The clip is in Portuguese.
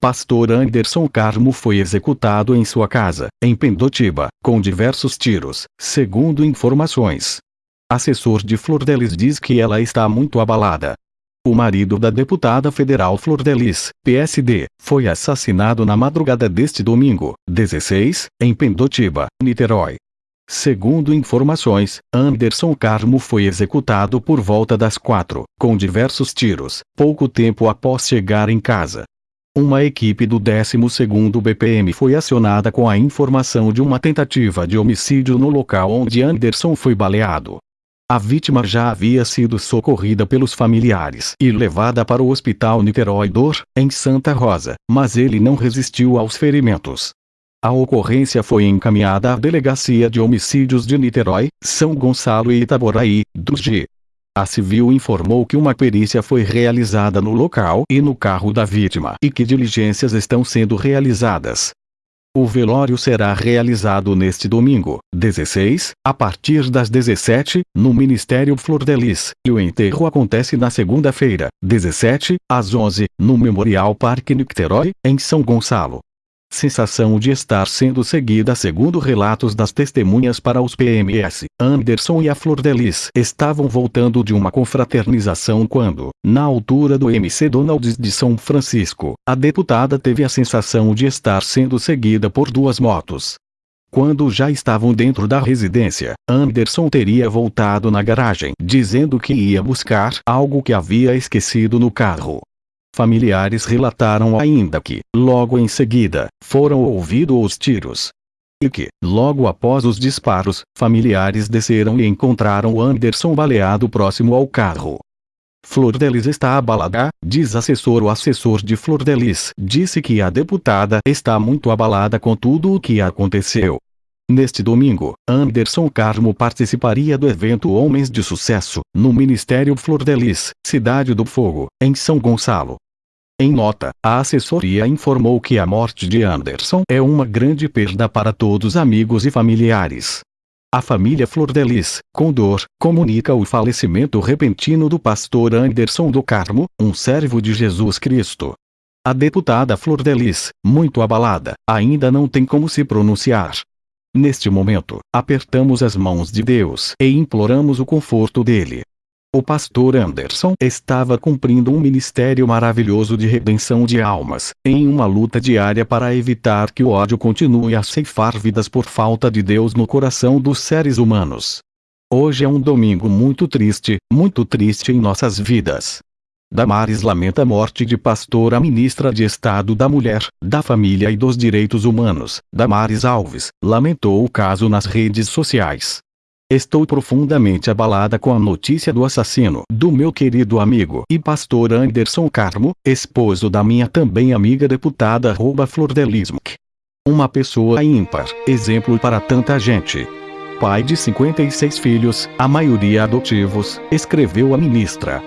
Pastor Anderson Carmo foi executado em sua casa, em Pendotiba, com diversos tiros, segundo informações. Assessor de Flor Delis diz que ela está muito abalada. O marido da deputada federal Flor Delis, PSD, foi assassinado na madrugada deste domingo, 16, em Pendotiba, Niterói. Segundo informações, Anderson Carmo foi executado por volta das quatro, com diversos tiros, pouco tempo após chegar em casa. Uma equipe do 12º BPM foi acionada com a informação de uma tentativa de homicídio no local onde Anderson foi baleado. A vítima já havia sido socorrida pelos familiares e levada para o Hospital Niterói Dor, em Santa Rosa, mas ele não resistiu aos ferimentos. A ocorrência foi encaminhada à Delegacia de Homicídios de Niterói, São Gonçalo e Itaboraí, do G. A civil informou que uma perícia foi realizada no local e no carro da vítima e que diligências estão sendo realizadas. O velório será realizado neste domingo, 16, a partir das 17, no Ministério Flor Delis, e o enterro acontece na segunda-feira, 17, às 11, no Memorial Parque Nicterói, em São Gonçalo sensação de estar sendo seguida segundo relatos das testemunhas para os PMS. Anderson e a Flor Delis estavam voltando de uma confraternização quando, na altura do MC Donalds de São Francisco, a deputada teve a sensação de estar sendo seguida por duas motos. Quando já estavam dentro da residência, Anderson teria voltado na garagem, dizendo que ia buscar algo que havia esquecido no carro. Familiares relataram ainda que, logo em seguida, foram ouvidos os tiros. E que, logo após os disparos, familiares desceram e encontraram Anderson baleado próximo ao carro. Flor Delis está abalada, diz assessor o assessor de Flor Delis disse que a deputada está muito abalada com tudo o que aconteceu. Neste domingo, Anderson Carmo participaria do evento Homens de Sucesso, no Ministério Flor Delis, Cidade do Fogo, em São Gonçalo. Em nota, a assessoria informou que a morte de Anderson é uma grande perda para todos amigos e familiares. A família Flor Delis, com dor, comunica o falecimento repentino do pastor Anderson do Carmo, um servo de Jesus Cristo. A deputada Flor Delis, muito abalada, ainda não tem como se pronunciar. Neste momento, apertamos as mãos de Deus e imploramos o conforto dele. O pastor Anderson estava cumprindo um ministério maravilhoso de redenção de almas, em uma luta diária para evitar que o ódio continue a ceifar vidas por falta de Deus no coração dos seres humanos. Hoje é um domingo muito triste, muito triste em nossas vidas. Damares lamenta a morte de pastora ministra de Estado da Mulher, da Família e dos Direitos Humanos, Damares Alves, lamentou o caso nas redes sociais. Estou profundamente abalada com a notícia do assassino do meu querido amigo e pastor Anderson Carmo, esposo da minha também amiga deputada Flordelismc. Uma pessoa ímpar, exemplo para tanta gente. Pai de 56 filhos, a maioria adotivos, escreveu a ministra.